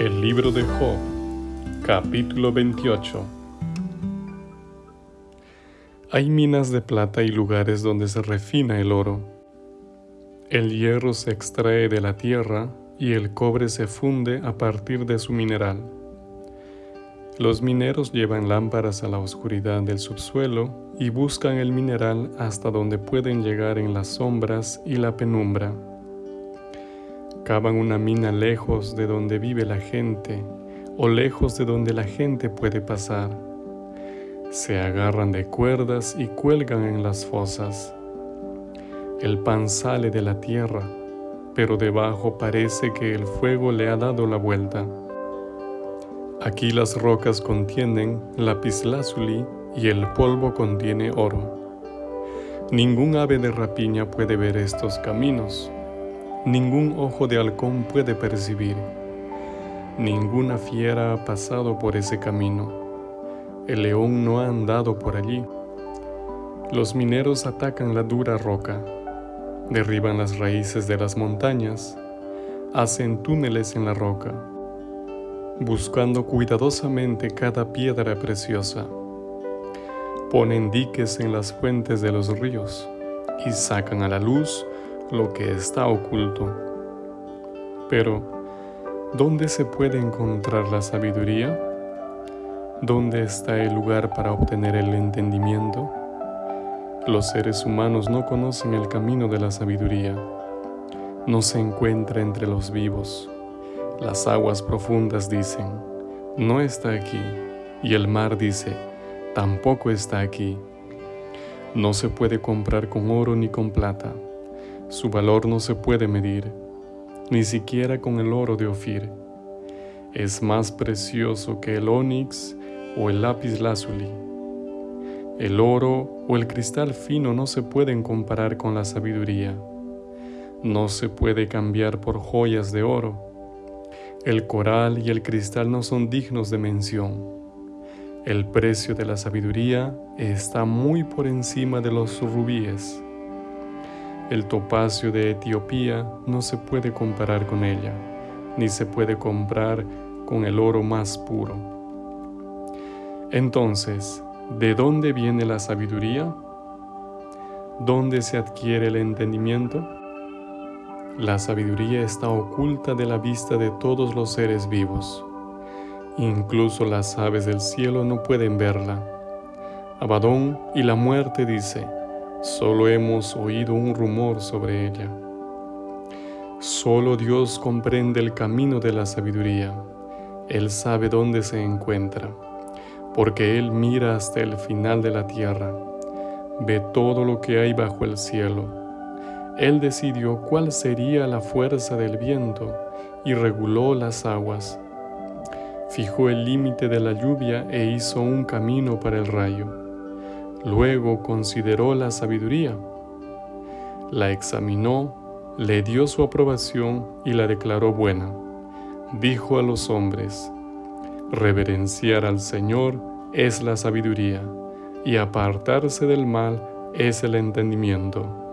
El libro de Job, capítulo 28. Hay minas de plata y lugares donde se refina el oro. El hierro se extrae de la tierra y el cobre se funde a partir de su mineral. Los mineros llevan lámparas a la oscuridad del subsuelo y buscan el mineral hasta donde pueden llegar en las sombras y la penumbra. Cavan una mina lejos de donde vive la gente o lejos de donde la gente puede pasar. Se agarran de cuerdas y cuelgan en las fosas. El pan sale de la tierra, pero debajo parece que el fuego le ha dado la vuelta. Aquí las rocas contienen lapislázuli y el polvo contiene oro. Ningún ave de rapiña puede ver estos caminos ningún ojo de halcón puede percibir. Ninguna fiera ha pasado por ese camino. El león no ha andado por allí. Los mineros atacan la dura roca, derriban las raíces de las montañas, hacen túneles en la roca, buscando cuidadosamente cada piedra preciosa. Ponen diques en las fuentes de los ríos y sacan a la luz lo que está oculto. Pero, ¿dónde se puede encontrar la sabiduría? ¿Dónde está el lugar para obtener el entendimiento? Los seres humanos no conocen el camino de la sabiduría. No se encuentra entre los vivos. Las aguas profundas dicen, no está aquí. Y el mar dice, tampoco está aquí. No se puede comprar con oro ni con plata su valor no se puede medir, ni siquiera con el oro de Ofir. Es más precioso que el onix o el lápiz lazuli. El oro o el cristal fino no se pueden comparar con la sabiduría. No se puede cambiar por joyas de oro. El coral y el cristal no son dignos de mención. El precio de la sabiduría está muy por encima de los rubíes. El topacio de Etiopía no se puede comparar con ella, ni se puede comprar con el oro más puro. Entonces, ¿de dónde viene la sabiduría? ¿Dónde se adquiere el entendimiento? La sabiduría está oculta de la vista de todos los seres vivos. Incluso las aves del cielo no pueden verla. Abadón y la muerte dice, Solo hemos oído un rumor sobre ella. Solo Dios comprende el camino de la sabiduría. Él sabe dónde se encuentra, porque Él mira hasta el final de la tierra, ve todo lo que hay bajo el cielo. Él decidió cuál sería la fuerza del viento y reguló las aguas. Fijó el límite de la lluvia e hizo un camino para el rayo Luego consideró la sabiduría, la examinó, le dio su aprobación y la declaró buena. Dijo a los hombres, reverenciar al Señor es la sabiduría, y apartarse del mal es el entendimiento.